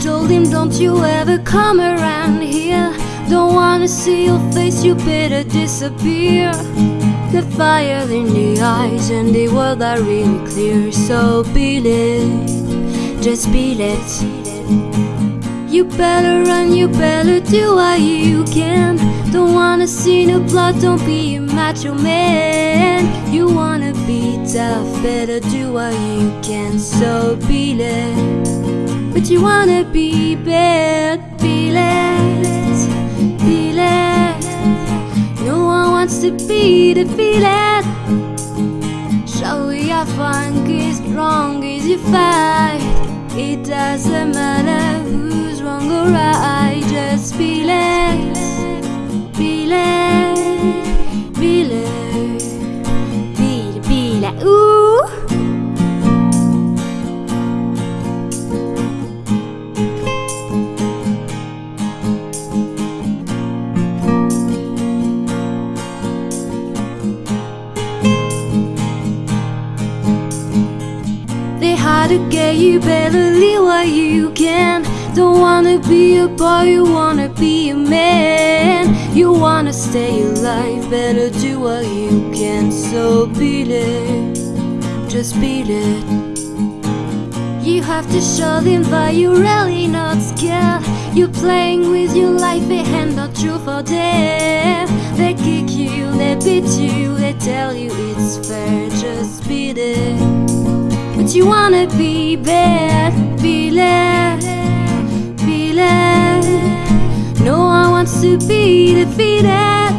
told him, Don't you ever come around here. Don't wanna see your face, you better disappear. The fire in the eyes and the world are really clear. So beat it, just beat it. You better run, you better do what you can. Don't wanna see no blood, don't be a macho man. You wanna be tough, better do what you can. So beat it. But you wanna be bad, feel it, feel it. No one wants to be defeated. Shall we have fun? As strong as you fight. It doesn't matter who's wrong or right. Just feel it, They hard to get you better leave what you can. Don't wanna be a boy, you wanna be a man. You wanna stay alive, better do what you can. So beat it, just beat it. You have to show them that you're really not scared. You're playing with your life, hand out you for death. They kick you, they beat you, they tell you it's fair. Just beat it. But you wanna be bad, be it, be it. No one wants to be defeated.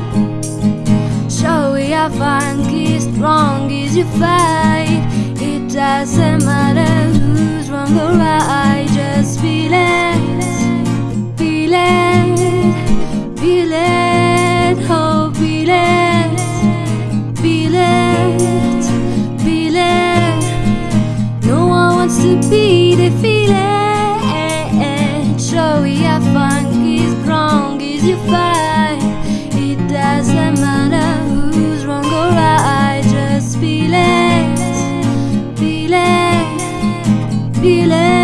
Show we are fun? As strong as you fight. It doesn't matter feeling.